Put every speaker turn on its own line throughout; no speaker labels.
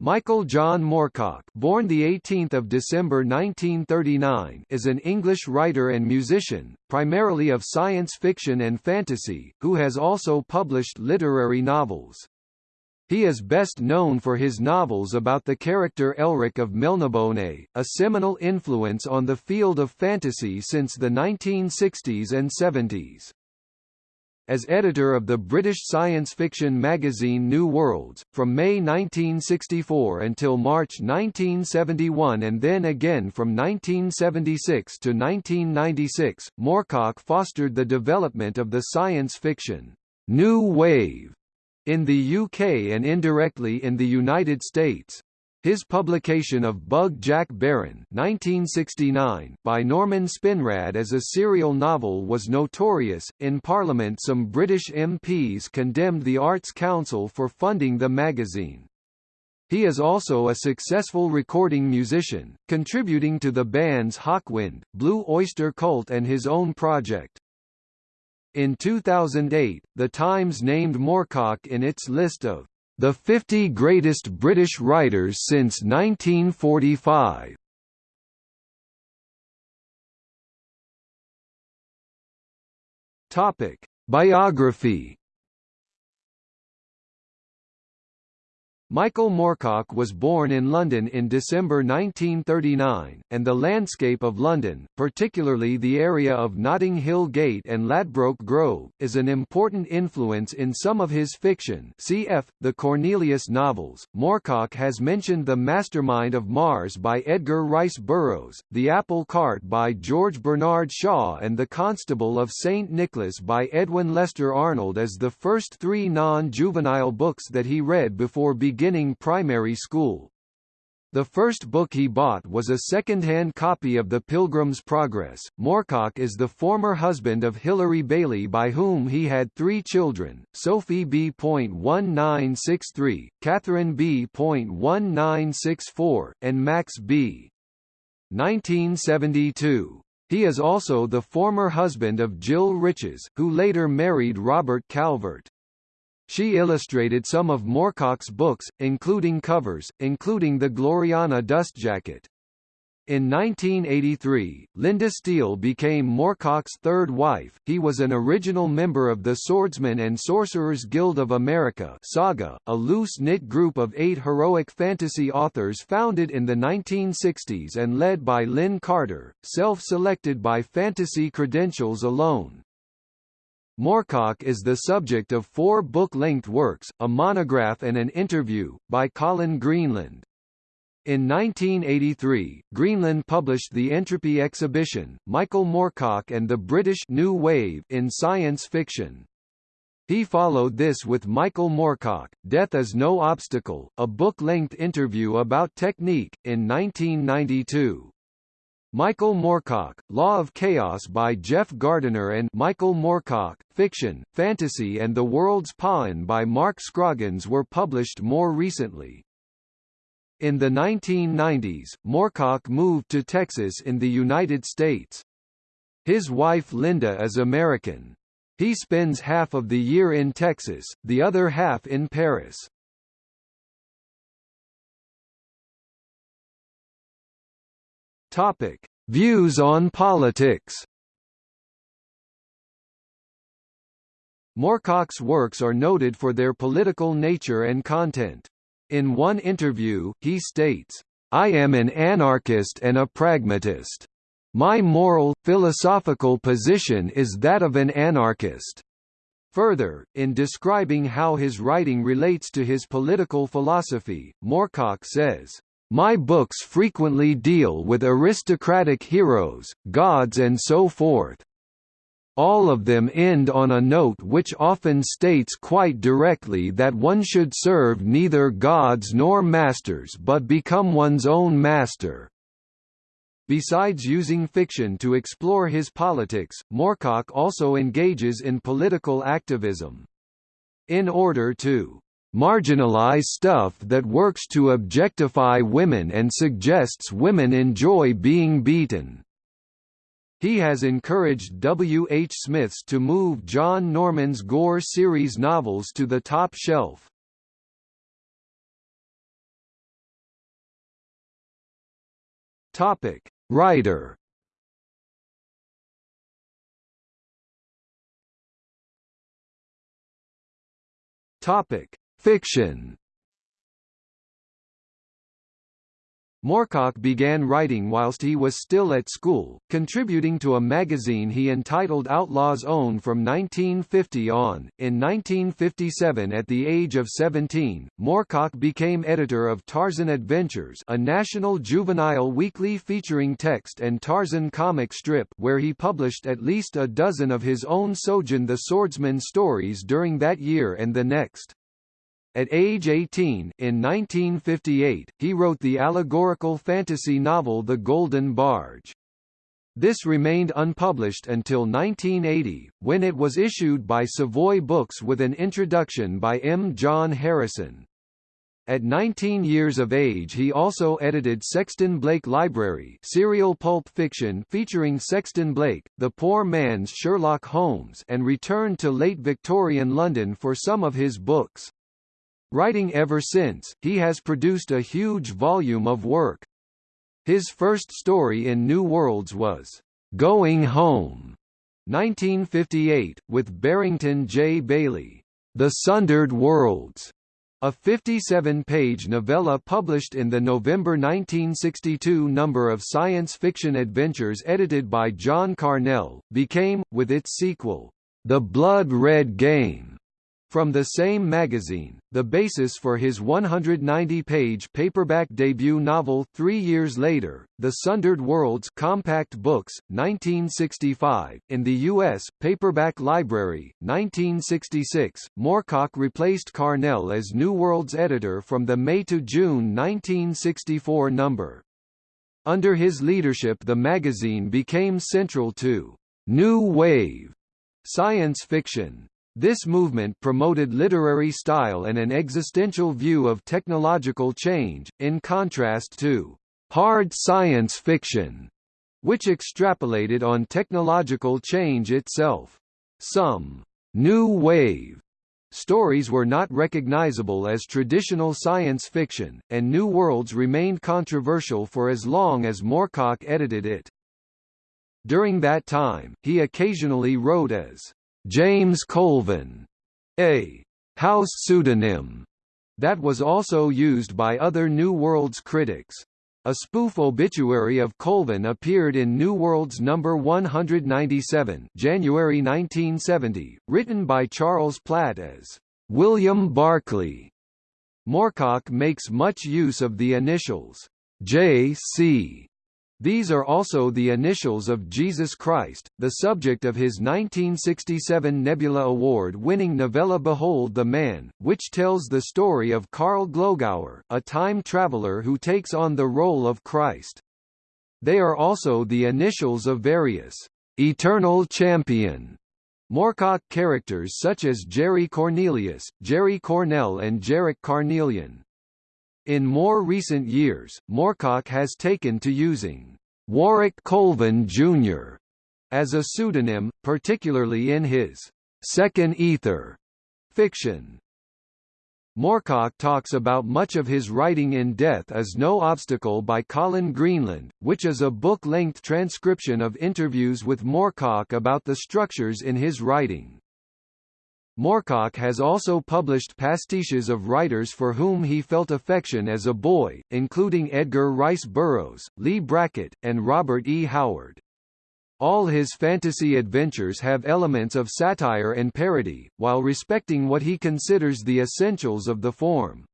Michael John Moorcock, born the 18th of December 1939, is an English writer and musician, primarily of science fiction and fantasy, who has also published literary novels. He is best known for his novels about the character Elric of Melniboné, a seminal influence on the field of fantasy since the 1960s and 70s as editor of the British science fiction magazine New Worlds, from May 1964 until March 1971 and then again from 1976 to 1996, Moorcock fostered the development of the science fiction New Wave in the UK and indirectly in the United States. His publication of Bug Jack Barron 1969 by Norman Spinrad as a serial novel was notorious. In Parliament some British MPs condemned the Arts Council for funding the magazine. He is also a successful recording musician, contributing to the bands Hawkwind, Blue Oyster Cult and his own project. In 2008, The Times named Moorcock in its list of the 50 Greatest British Writers since 1945. Topic: Biography Michael Moorcock was born in London in December 1939, and the landscape of London, particularly the area of Notting Hill Gate and Ladbroke Grove, is an important influence in some of his fiction cf. the Cornelius novels. Moorcock has mentioned The Mastermind of Mars by Edgar Rice Burroughs, The Apple Cart by George Bernard Shaw and The Constable of St. Nicholas by Edwin Lester Arnold as the first three non-juvenile books that he read before beginning beginning primary school. The first book he bought was a second-hand copy of The Pilgrim's Progress. Moorcock is the former husband of Hilary Bailey by whom he had three children, Sophie B.1963, Catherine B.1964, and Max B. 1972. He is also the former husband of Jill Riches, who later married Robert Calvert. She illustrated some of Moorcock's books, including covers, including the Gloriana Dustjacket. In 1983, Linda Steele became Moorcock's third wife. He was an original member of the Swordsmen and Sorcerers Guild of America Saga, a loose-knit group of eight heroic fantasy authors founded in the 1960s and led by Lin Carter, self-selected by fantasy credentials alone. Moorcock is the subject of four book-length works, a monograph and an interview, by Colin Greenland. In 1983, Greenland published the Entropy exhibition, Michael Moorcock and the British New Wave in science fiction. He followed this with Michael Moorcock, Death is No Obstacle, a book-length interview about technique, in 1992. Michael Moorcock, Law of Chaos by Jeff Gardiner and Michael Moorcock, Fiction, Fantasy and the World's Pain by Mark Scroggins were published more recently. In the 1990s, Moorcock moved to Texas in the United States. His wife Linda is American. He spends half of the year in Texas, the other half in Paris. Topic: Views on politics. Moorcock's works are noted for their political nature and content. In one interview, he states, I am an anarchist and a pragmatist. My moral, philosophical position is that of an anarchist. Further, in describing how his writing relates to his political philosophy, Moorcock says, my books frequently deal with aristocratic heroes, gods and so forth. All of them end on a note which often states quite directly that one should serve neither gods nor masters but become one's own master. Besides using fiction to explore his politics, Moorcock also engages in political activism. In order to marginalize stuff that works to objectify women and suggests women enjoy being beaten. He has encouraged W. H. Smiths to move John Norman's Gor series novels to the top shelf. Topic: Writer. Topic: Fiction. Moorcock began writing whilst he was still at school, contributing to a magazine he entitled Outlaw's Own from 1950 on. In 1957 at the age of 17, Moorcock became editor of Tarzan Adventures a national juvenile weekly featuring text and Tarzan comic strip where he published at least a dozen of his own Sojan the Swordsman stories during that year and the next. At age 18 in 1958, he wrote the allegorical fantasy novel The Golden Barge. This remained unpublished until 1980, when it was issued by Savoy Books with an introduction by M. John Harrison. At 19 years of age he also edited Sexton Blake Library serial pulp fiction featuring Sexton Blake, the poor man's Sherlock Holmes and returned to late Victorian London for some of his books. Writing ever since, he has produced a huge volume of work. His first story in New Worlds was, "'Going Home' 1958, with Barrington J. Bayley. The Sundered Worlds, a 57-page novella published in the November 1962 number of Science Fiction Adventures edited by John Carnell, became, with its sequel, The Blood Red Game, from the same magazine, the basis for his 190-page paperback debut novel three years later, The Sundered Worlds Compact Books, 1965, in the U.S., Paperback Library, 1966, Moorcock replaced Carnell as New Worlds editor from the May to June 1964 number. Under his leadership the magazine became central to «New Wave» science fiction. This movement promoted literary style and an existential view of technological change, in contrast to hard science fiction, which extrapolated on technological change itself. Some new wave stories were not recognizable as traditional science fiction, and New Worlds remained controversial for as long as Moorcock edited it. During that time, he occasionally wrote as James Colvin, a house pseudonym that was also used by other New Worlds critics. A spoof obituary of Colvin appeared in New Worlds number 197, January 1970, written by Charles Platt as William Barclay. Moorcock makes much use of the initials J.C. These are also the initials of Jesus Christ, the subject of his 1967 Nebula Award-winning novella Behold the Man, which tells the story of Karl Glogauer, a time traveler who takes on the role of Christ. They are also the initials of various eternal champion Moorcock characters such as Jerry Cornelius, Jerry Cornell and Jherek Carnelian. In more recent years, Moorcock has taken to using Warwick Colvin Jr. as a pseudonym, particularly in his Second Ether fiction. Moorcock talks about much of his writing in Death as No Obstacle by Colin Greenland, which is a book-length transcription of interviews with Moorcock about the structures in his writing. Moorcock has also published pastiches of writers for whom he felt affection as a boy, including Edgar Rice Burroughs, Leigh Brackett, and Robert E. Howard. All his fantasy adventures have elements of satire and parody, while respecting what he considers the essentials of the form.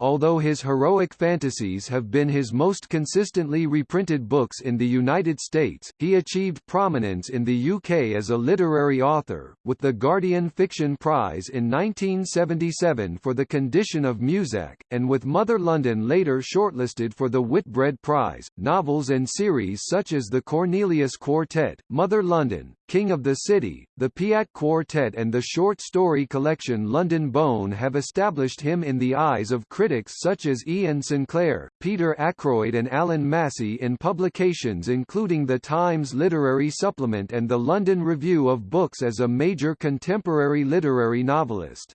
Although his heroic fantasies have been his most consistently reprinted books in the United States, he achieved prominence in the UK as a literary author, with the Guardian Fiction Prize in 1977 for The Condition of Muzak, and with Mother London later shortlisted for the Whitbread Prize. Novels and series such as The Cornelius Quartet, Mother London, King of the City, the Pyat Quartet and the short story collection London Bone have established him in the eyes of critics such as Iain Sinclair, Peter Ackroyd and Allan Massie in publications including the Times Literary Supplement and the London Review of Books as a major contemporary literary novelist.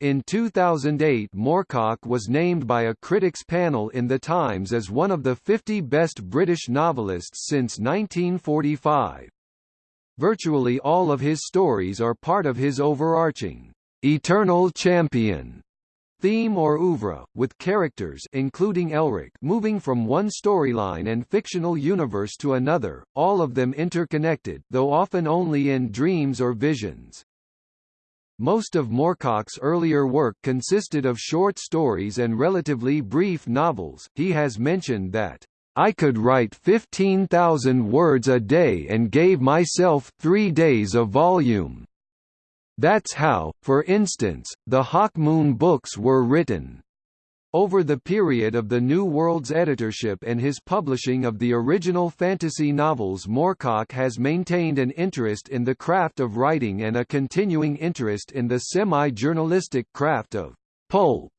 In 2008 Moorcock was named by a critics panel in The Times as one of the 50 best British novelists since 1945. Virtually all of his stories are part of his overarching, "'Eternal Champion' theme or oeuvre, with characters including Elric moving from one storyline and fictional universe to another, all of them interconnected though often only in dreams or visions. Most of Moorcock's earlier work consisted of short stories and relatively brief novels. He has mentioned that I could write 15,000 words a day and gave myself three days of volume. That's how, for instance, the Hawkmoon books were written. Over the period of the New World's editorship and his publishing of the original fantasy novels Moorcock has maintained an interest in the craft of writing and a continuing interest in the semi-journalistic craft of pulp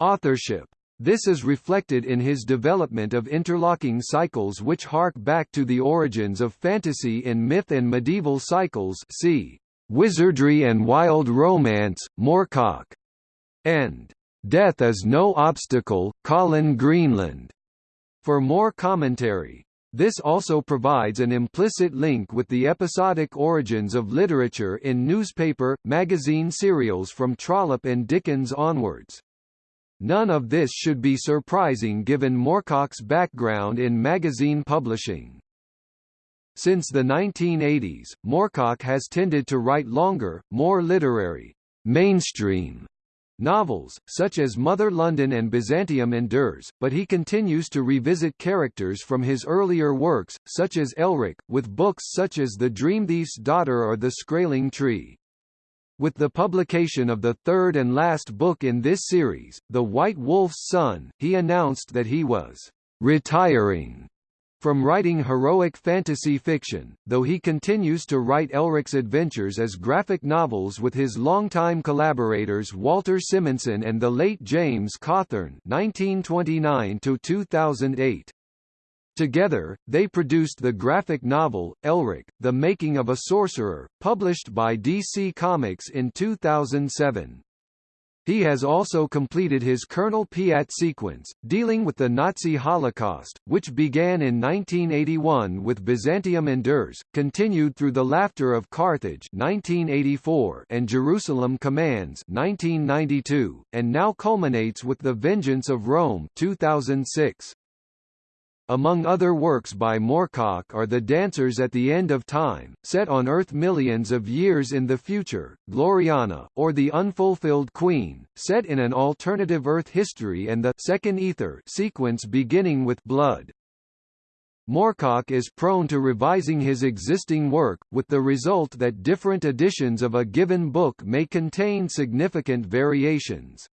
authorship. This is reflected in his development of interlocking cycles which hark back to the origins of fantasy in myth and medieval cycles see Wizardry and Wild Romance, Moorcock, and Death is No Obstacle, Colin Greenland. For more commentary, this also provides an implicit link with the episodic origins of literature in newspaper, magazine serials from Trollope and Dickens onwards. None of this should be surprising given Moorcock's background in magazine publishing. Since the 1980s, Moorcock has tended to write longer, more literary, mainstream novels, such as Mother London and Byzantium Endures, but he continues to revisit characters from his earlier works, such as Elric, with books such as The Dreamthief's Daughter or The Skrayling Tree. With the publication of the third and last book in this series, The White Wolf's Son, he announced that he was retiring from writing heroic fantasy fiction, though he continues to write Elric's adventures as graphic novels with his longtime collaborators Walter Simonson and the late James Cawthorn (1929–2008). Together, they produced the graphic novel, Elric, The Making of a Sorcerer, published by DC Comics in 2007. He has also completed his Colonel Pyat sequence, dealing with the Nazi Holocaust, which began in 1981 with Byzantium Endures, continued through The Laughter of Carthage 1984 and Jerusalem Commands 1992, and now culminates with The Vengeance of Rome 2006. Among other works by Moorcock are The Dancers at the End of Time, set on Earth millions of years in the future, Gloriana, or The Unfulfilled Queen, set in an alternative Earth history and the Second Ether sequence beginning with Blood. Moorcock is prone to revising his existing work, with the result that different editions of a given book may contain significant variations.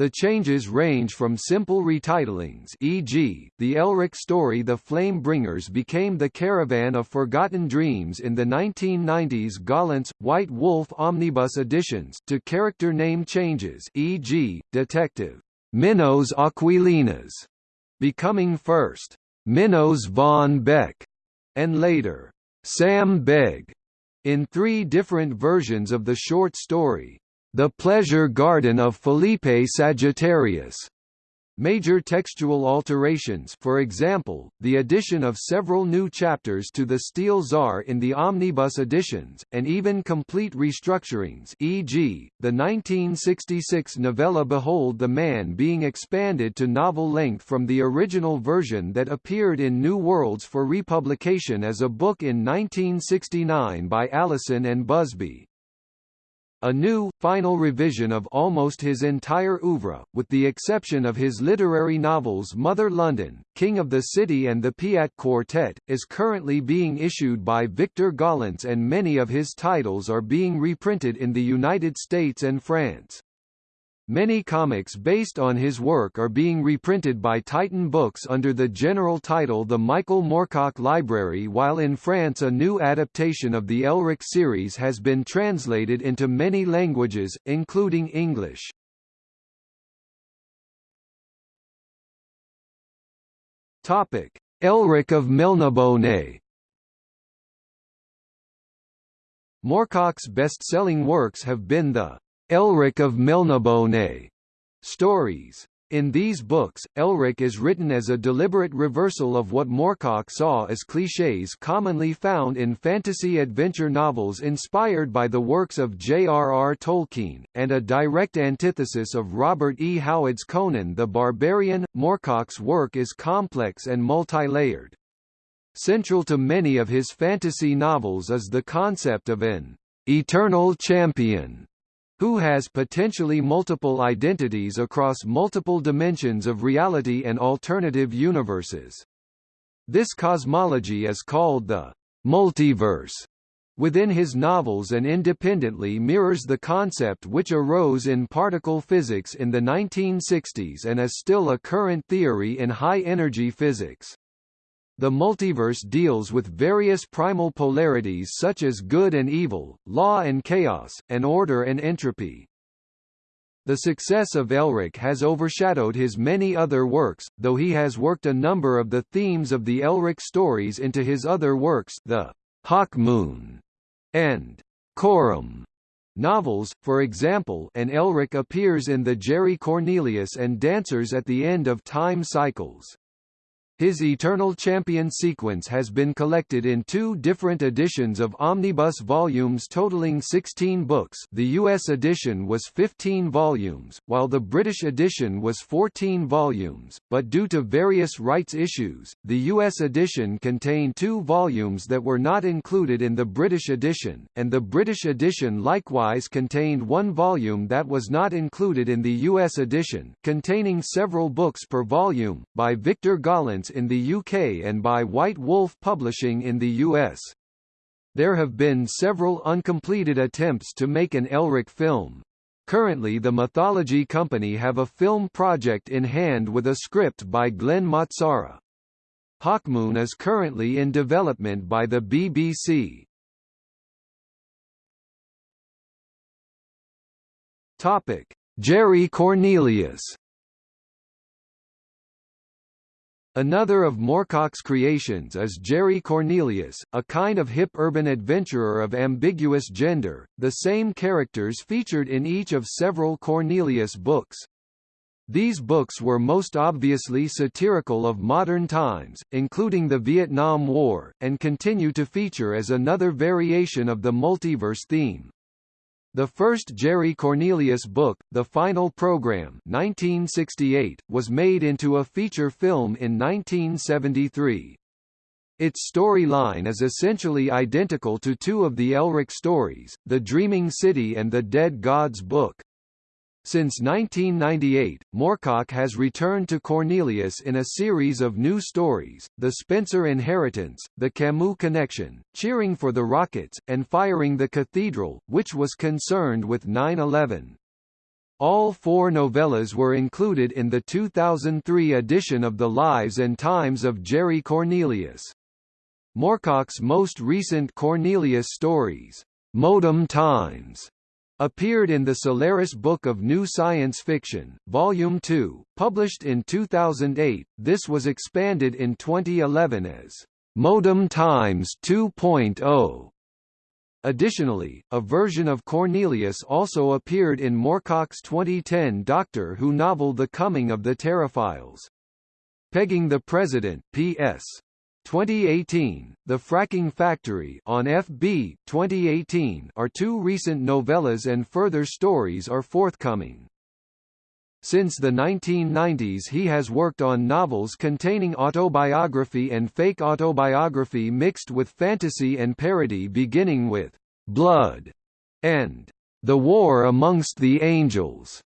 The changes range from simple retitlings e.g., the Elric story The Flame Bringers became The Caravan of Forgotten Dreams in the 1990s Gollancz, White Wolf omnibus editions to character name changes e.g., Detective Minos Aquilinas becoming first Minos von Beck and later Sam Begg in three different versions of the short story. The Pleasure Garden of Felipe Sagittarius. Major textual alterations for example, the addition of several new chapters to the Steel Tsar in the omnibus editions, and even complete restructurings e.g., the 1966 novella Behold the Man being expanded to novel length from the original version that appeared in New Worlds for republication as a book in 1969 by Allison and Busby. A new, final revision of almost his entire oeuvre, with the exception of his literary novels Mother London, King of the City and the Pyat Quartet, is currently being issued by Victor Gollancz and many of his titles are being reprinted in the United States and France. Many comics based on his work are being reprinted by Titan Books under the general title The Michael Moorcock Library while in France a new adaptation of the Elric series has been translated into many languages, including English. Topic. Elric of Melniboné Moorcock's best-selling works have been the Elric of Melniboné stories. In these books, Elric is written as a deliberate reversal of what Moorcock saw as clichés commonly found in fantasy adventure novels inspired by the works of J.R.R. Tolkien, and a direct antithesis of Robert E. Howard's Conan the Barbarian. Moorcock's work is complex and multi-layered. Central to many of his fantasy novels is the concept of an eternal champion who has potentially multiple identities across multiple dimensions of reality and alternative universes. This cosmology is called the multiverse within his novels and independently mirrors the concept which arose in particle physics in the 1960s and is still a current theory in high-energy physics. The multiverse deals with various primal polarities such as good and evil, law and chaos, and order and entropy. The success of Elric has overshadowed his many other works, though he has worked a number of the themes of the Elric stories into his other works the Hawkmoon and Corum novels, for example and Elric appears in the Jerry Cornelius and Dancers at the End of Time cycles. His Eternal Champion sequence has been collected in two different editions of omnibus volumes totaling 16 books. The US edition was 15 volumes, while the British edition was 14 volumes, but due to various rights issues, the US edition contained two volumes that were not included in the British edition, and the British edition likewise contained one volume that was not included in the US edition, containing several books per volume, by Victor Gollancz in the UK and by White Wolf Publishing in the US. There have been several uncompleted attempts to make an Elric film. Currently the Mythology Company have a film project in hand with a script by Glen Mazzara. Hawkmoon is currently in development by the BBC. Topic: Jerry Cornelius Another of Moorcock's creations is Jerry Cornelius, a kind of hip urban adventurer of ambiguous gender, the same characters featured in each of several Cornelius books. These books were most obviously satirical of modern times, including the Vietnam War, and continue to feature as another variation of the multiverse theme. The first Jerry Cornelius book, The Final Program 1968, was made into a feature film in 1973. Its storyline is essentially identical to two of the Elric stories, The Dreaming City and The Dead Gods Book. Since 1998, Moorcock has returned to Cornelius in a series of new stories, The Spencer Inheritance, The Camus Connection, Cheering for the Rockets, and Firing the Cathedral, which was concerned with 9-11. All four novellas were included in the 2003 edition of The Lives and Times of Jerry Cornelius. Moorcock's most recent Cornelius stories, Modem Times, appeared in the Solaris Book of New Science Fiction, Volume 2, published in 2008. This was expanded in 2011 as Modem Times 2.0. Additionally, a version of Cornelius also appeared in Moorcock's 2010 Doctor Who novel The Coming of the Terraphiles. Pegging the President P.S. 2018, The Fracking Factory on FB 2018 are two recent novellas and further stories are forthcoming. Since the 1990s he has worked on novels containing autobiography and fake autobiography mixed with fantasy and parody beginning with Blood and The War Amongst the Angels.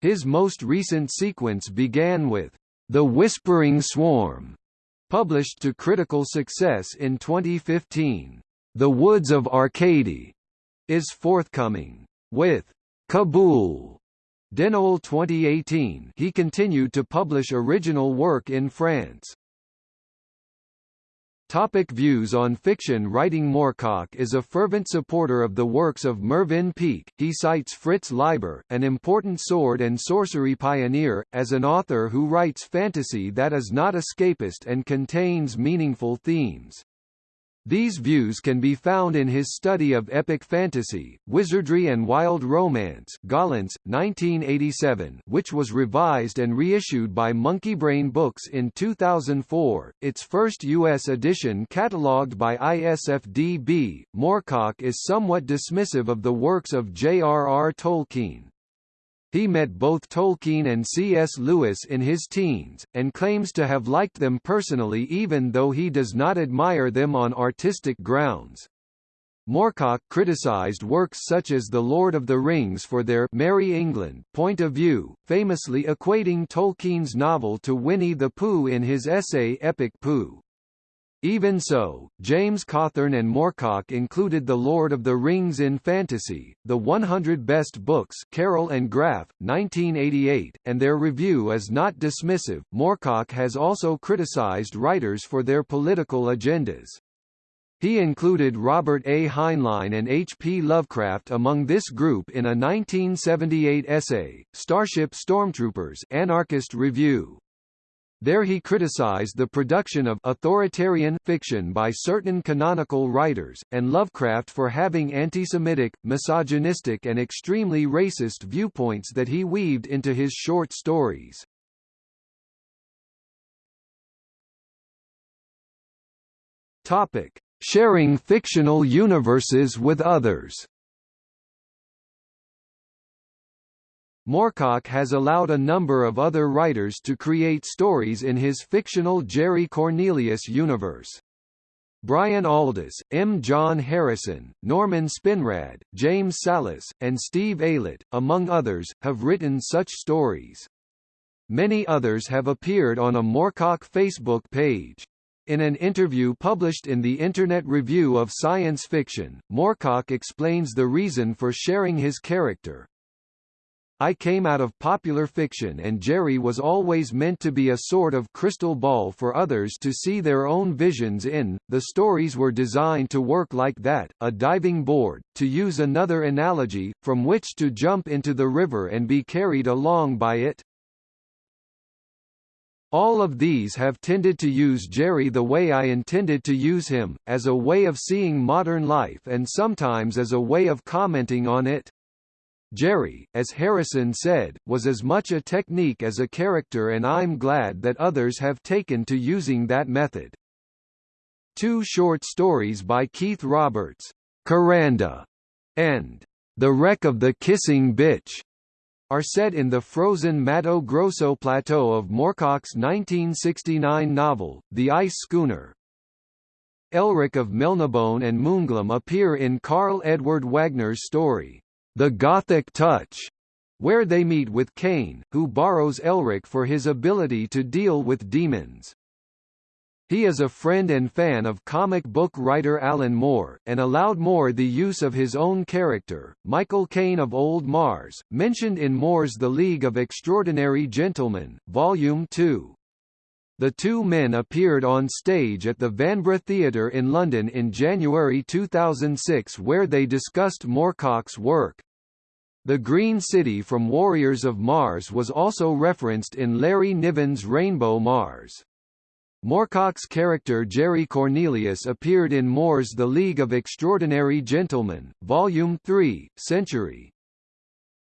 His most recent sequence began with The Whispering Swarm Published to critical success in 2015, The Woods of Arcady is forthcoming. With Kabul Denoël 2018 he continued to publish original work in France. Topic views on fiction Writing Moorcock is a fervent supporter of the works of Mervyn Peake. He cites Fritz Leiber, an important sword and sorcery pioneer, as an author who writes fantasy that is not escapist and contains meaningful themes. These views can be found in his study of epic fantasy, wizardry and wild romance Gollancz, 1987, which was revised and reissued by Monkeybrain Books in 2004, its first U.S. edition catalogued by ISFDB. Moorcock is somewhat dismissive of the works of J.R.R. Tolkien. He met both Tolkien and C.S. Lewis in his teens, and claims to have liked them personally even though he does not admire them on artistic grounds. Moorcock criticized works such as The Lord of the Rings for their Merry England point of view, famously equating Tolkien's novel to Winnie the Pooh in his essay Epic Pooh. Even so, James Cawthorn and Moorcock included The Lord of the Rings in Fantasy, The 100 Best Books Carroll and Graf, 1988, and their review is not dismissive. Moorcock has also criticized writers for their political agendas. He included Robert A. Heinlein and H. P. Lovecraft among this group in a 1978 essay, Starship Stormtroopers Anarchist Review. There he criticized the production of authoritarian fiction by certain canonical writers, and Lovecraft for having anti-Semitic, misogynistic and extremely racist viewpoints that he weaved into his short stories. Topic: Sharing fictional universes with others. Moorcock has allowed a number of other writers to create stories in his fictional Jerry Cornelius universe. Brian Aldiss, M. John Harrison, Norman Spinrad, James Sallis, and Steve Aylett, among others, have written such stories. Many others have appeared on a Moorcock Facebook page. In an interview published in the Internet Review of Science Fiction, Moorcock explains the reason for sharing his character, I came out of popular fiction and Jerry was always meant to be a sort of crystal ball for others to see their own visions in. The stories were designed to work like that, a diving board, to use another analogy, from which to jump into the river and be carried along by it. All of these have tended to use Jerry the way I intended to use him, as a way of seeing modern life and sometimes as a way of commenting on it. Jerry, as Harrison said, was as much a technique as a character and I'm glad that others have taken to using that method. Two short stories by Keith Roberts, Coranda, and The Wreck of the Kissing Bitch, are set in the frozen Mato Grosso plateau of Moorcock's 1969 novel, The Ice Schooner. Elric of Melniboné and Moonglum appear in Karl Edward Wagner's story, the Gothic Touch, where they meet with Kane, who borrows Elric for his ability to deal with demons. He is a friend and fan of comic book writer Alan Moore, and allowed Moore the use of his own character, Michael Kane of Old Mars, mentioned in Moore's The League of Extraordinary Gentlemen, Volume 2. The two men appeared on stage at the Vanbrugh Theatre in London in January 2006 where they discussed Moorcock's work. The Green City from Warriors of Mars was also referenced in Larry Niven's Rainbow Mars. Moorcock's character Jerry Cornelius appeared in Moore's The League of Extraordinary Gentlemen, Volume 3, Century.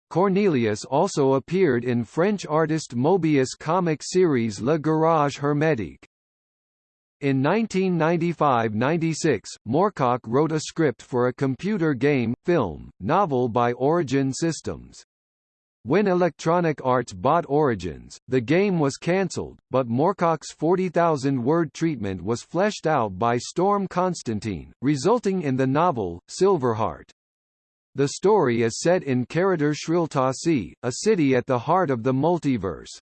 Cornelius also appeared in French artist Moebius comic series Le Garage Hermétique. In 1995–96, Moorcock wrote a script for a computer game, film, novel by Origin Systems. When Electronic Arts bought Origins, the game was cancelled, but Moorcock's 40,000-word treatment was fleshed out by Storm Constantine, resulting in the novel, Silverheart. The story is set in Caradhur Shriltasi, a city at the heart of the multiverse.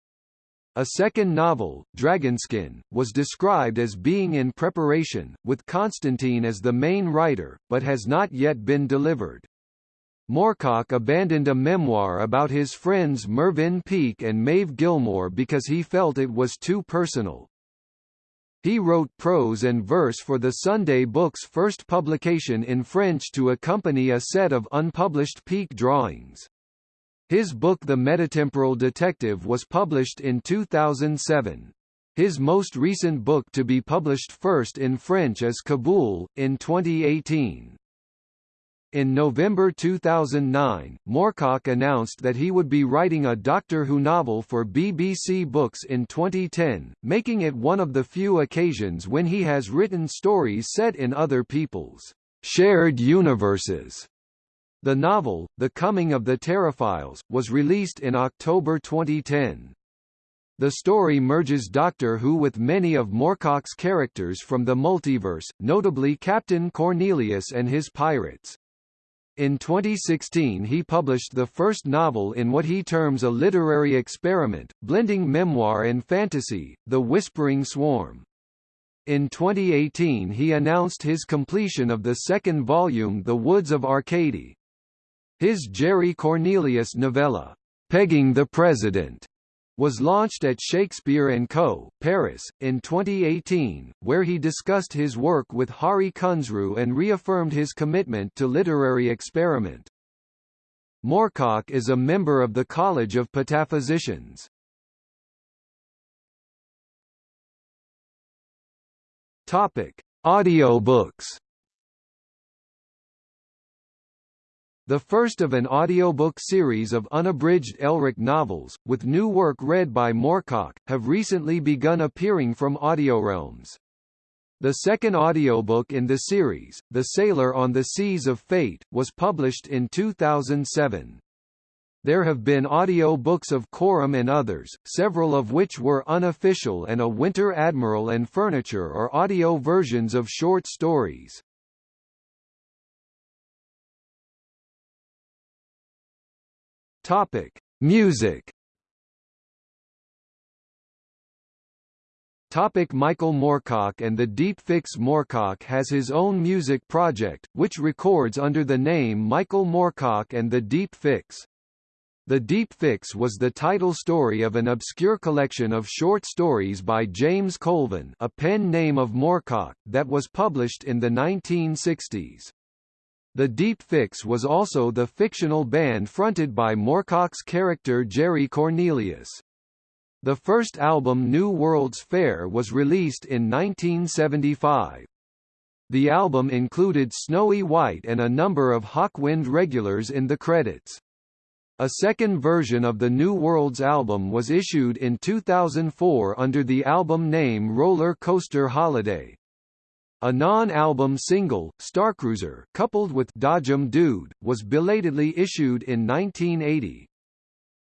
A second novel, Dragonskin, was described as being in preparation, with Constantine as the main writer, but has not yet been delivered. Moorcock abandoned a memoir about his friends Mervyn Peake and Maeve Gilmore because he felt it was too personal. He wrote prose and verse for the Sunday book's first publication in French to accompany a set of unpublished Peake drawings. His book The Metatemporal Detective was published in 2007. His most recent book to be published first in French is Kabul, in 2018. In November 2009, Moorcock announced that he would be writing a Doctor Who novel for BBC Books in 2010, making it one of the few occasions when he has written stories set in other people's shared universes. The novel, The Coming of the Terraphiles, was released in October 2010. The story merges Doctor Who with many of Moorcock's characters from the multiverse, notably Captain Cornelius and his pirates. In 2016 he published the first novel in what he terms a literary experiment, blending memoir and fantasy, The Whispering Swarm. In 2018 he announced his completion of the second volume The Woods of Arcady. His Jerry Cornelius novella, Pegging the President, was launched at Shakespeare & Co., Paris, in 2018, where he discussed his work with Hari Kunzru and reaffirmed his commitment to literary experiment. Moorcock is a member of the College of Pataphysicians. Topic: Audiobooks The first of an audiobook series of unabridged Elric novels, with new work read by Moorcock, have recently begun appearing from AudioRealms. The second audiobook in the series, The Sailor on the Seas of Fate, was published in 2007. There have been audio books of Corum and others, several of which were unofficial and A Winter Admiral and Furniture or audio versions of short stories. Topic: Music. Topic Michael Moorcock and the Deep Fix Moorcock has his own music project, which records under the name Michael Moorcock and the Deep Fix. The Deep Fix was the title story of an obscure collection of short stories by James Colvin a pen name of Moorcock, that was published in the 1960s. The Deep Fix was also the fictional band fronted by Moorcock's character Jerry Cornelius. The first album New World's Fair was released in 1975. The album included Snowy White and a number of Hawkwind regulars in the credits. A second version of the New Worlds album was issued in 2004 under the album name Roller Coaster Holiday. A non-album single, Starcruiser, coupled with Dodgem Dude, was belatedly issued in 1980.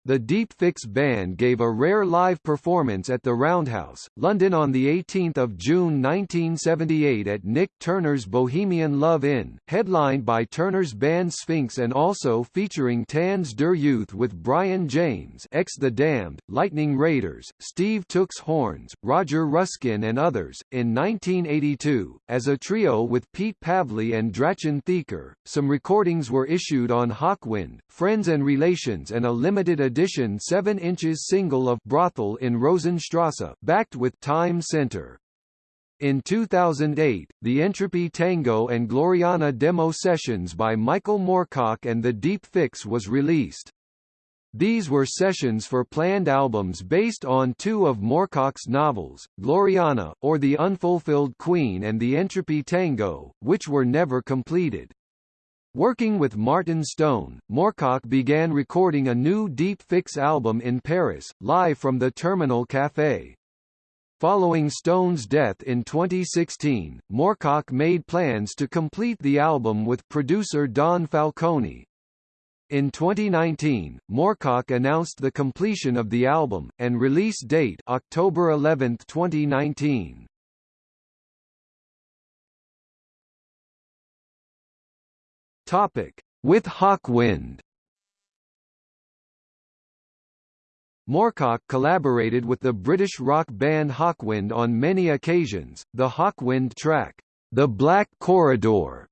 The Deep Fix Band gave a rare live performance at the Roundhouse, London on 18 June 1978 at Nik Turner's Bohemian Love Inn, headlined by Turner's band Sphinx and also featuring Tanz der Youth with Brian James ex The Damned, Lightning Raiders, Steve Tooks Horns, Roger Ruskin and others. In 1982, as a trio with Pete Pavli and Drachen Theaker, some recordings were issued on Hawkwind, Friends and Relations and a limited edition edition 7 inches single of Brothel in Rosenstrasse, backed with Time Center. In 2008, the Entropy Tango and Gloriana demo sessions by Michael Moorcock and the Deep Fix was released. These were sessions for planned albums based on two of Moorcock's novels, Gloriana, or The Unfulfilled Queen and The Entropy Tango, which were never completed. Working with Martin Stone, Moorcock began recording a new Deep Fix album in Paris, live from the Terminal Café. Following Stone's death in 2016, Moorcock made plans to complete the album with producer Don Falcone. In 2019, Moorcock announced the completion of the album, and release date October 11, 2019. Topic: With Hawkwind. Moorcock collaborated with the British rock band Hawkwind on many occasions. The Hawkwind track, The Black Corridor,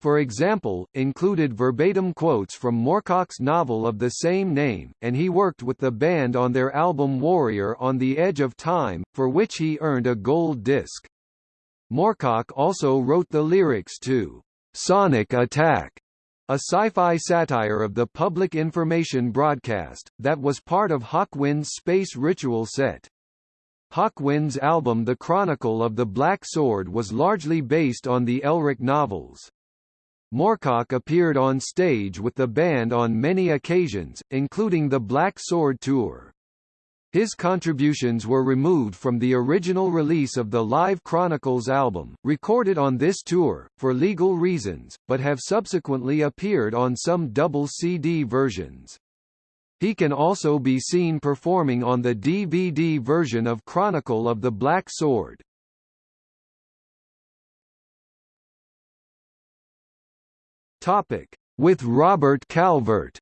for example, included verbatim quotes from Moorcock's novel of the same name, and he worked with the band on their album Warrior on the Edge of Time, for which he earned a gold disc. Moorcock also wrote the lyrics to Sonic Attack, a sci-fi satire of the public information broadcast, that was part of Hawkwind's space ritual set. Hawkwind's album The Chronicle of the Black Sword was largely based on the Elric novels. Moorcock appeared on stage with the band on many occasions, including the Black Sword Tour. His contributions were removed from the original release of the Live Chronicles album, recorded on this tour, for legal reasons, but have subsequently appeared on some double CD versions. He can also be seen performing on the DVD version of Chronicle of the Black Sword. Topic: With Robert Calvert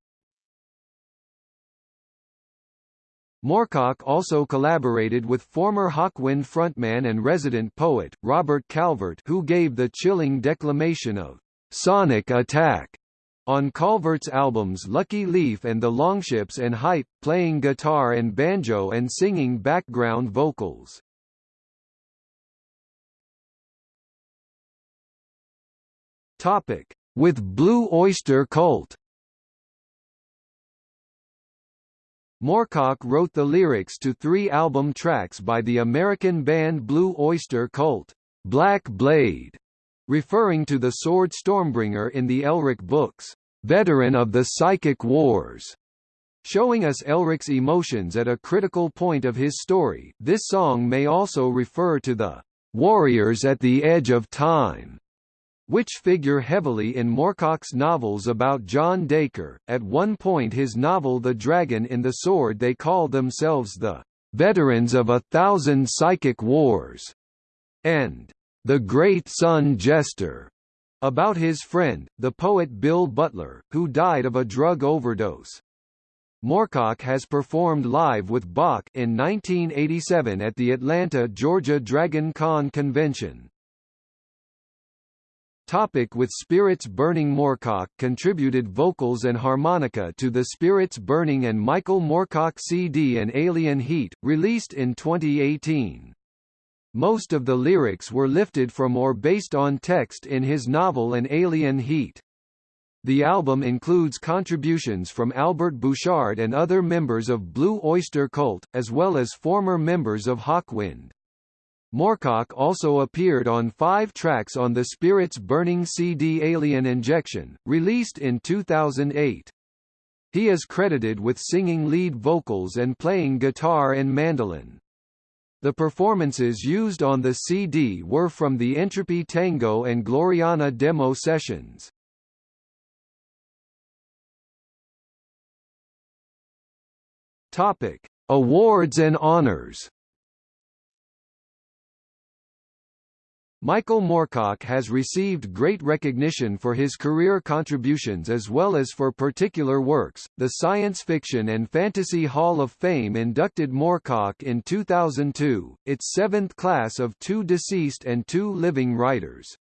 Moorcock also collaborated with former Hawkwind frontman and resident poet, Robert Calvert who gave the chilling declamation of «Sonic Attack» on Calvert's albums Lucky Leif and The Longships and Hype, playing guitar and banjo and singing background vocals. With Blue Oyster Cult Moorcock wrote the lyrics to three album tracks by the American band Blue Oyster Cult, Black Blade, referring to the sword Stormbringer in the Elric books, veteran of the Psychic Wars. Showing us Elric's emotions at a critical point of his story, this song may also refer to the warriors at the edge of time which figure heavily in Moorcock's novels about John Daker. At one point his novel The Dragon in the Sword they call themselves the veterans of a thousand psychic wars, and the great sun jester, about his friend, the poet Bill Butler, who died of a drug overdose. Moorcock has performed live with Bach in 1987 at the Atlanta Georgia Dragon Con convention. Topic with Spirits Burning Moorcock contributed vocals and harmonica to the Spirits Burning and Michael Moorcock CD An Alien Heat, released in 2018. Most of the lyrics were lifted from or based on text in his novel An Alien Heat. The album includes contributions from Albert Bouchard and other members of Blue Oyster Cult, as well as former members of Hawkwind. Moorcock also appeared on five tracks on the Spirits Burning CD Alien Injection, released in 2008. He is credited with singing lead vocals and playing guitar and mandolin. The performances used on the CD were from the Entropy Tango and Gloriana demo sessions. Topic: Awards and honors. Michael Moorcock has received great recognition for his career contributions as well as for particular works. The Science Fiction and Fantasy Hall of Fame inducted Moorcock in 2002, its seventh class of two deceased and two living writers.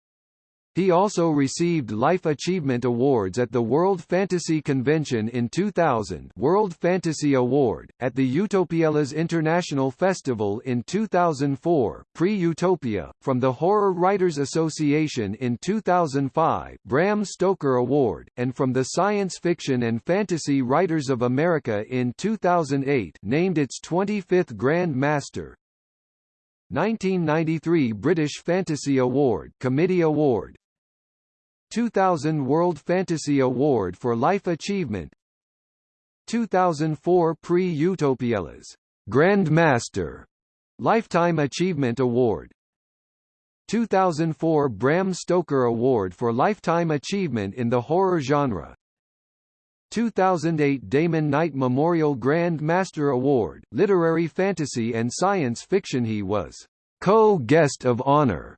He also received Life Achievement Awards at the World Fantasy Convention in 2000 World Fantasy Award, at the Utopiales International Festival in 2004 Prix Utopia, from the Horror Writers Association in 2005 Bram Stoker Award, and from the Science Fiction and Fantasy Writers of America in 2008 named its 25th Grand Master, 1993 British Fantasy Award Committee Award 2000 World Fantasy Award for Life Achievement. 2004 Prix Utopiales Grandmaster Lifetime Achievement Award. 2004 Bram Stoker Award for Lifetime Achievement in the Horror Genre. 2008 Damon Knight Memorial Grand Master Award Literary Fantasy and Science Fiction. He was co-guest of honor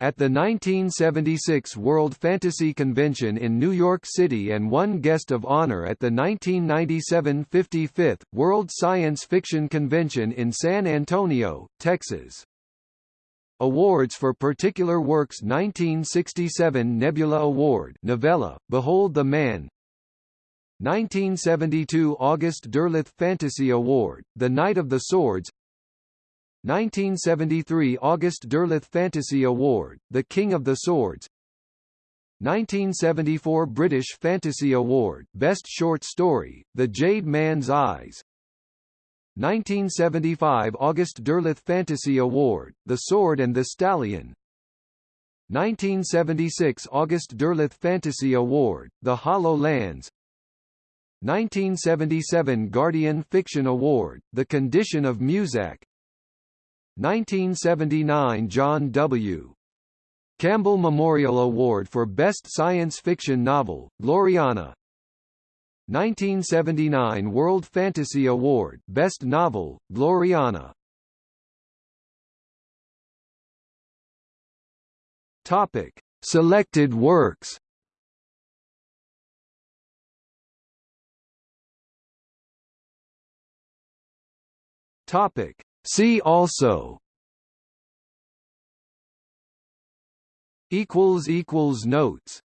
at the 1976 World Fantasy Convention in New York City and won Guest of Honor at the 1997 55th World Science Fiction Convention in San Antonio, Texas. Awards for Particular Works 1967 Nebula Award novella, Behold the Man 1972 August Derleth Fantasy Award, The Knight of the Swords 1973 August Derleth Fantasy Award, The King of the Swords. 1974 British Fantasy Award, Best Short Story, The Jade Man's Eyes. 1975 August Derleth Fantasy Award, The Sword and the Stallion. 1976 August Derleth Fantasy Award, The Hollow Lands. 1977 Guardian Fiction Award, The Condition of Muzak 1979 John W. Campbell Memorial Award for Best Science Fiction Novel, Gloriana 1979 World Fantasy Award Best Novel, Gloriana Topic. Selected works Topic. See also. Equals equals notes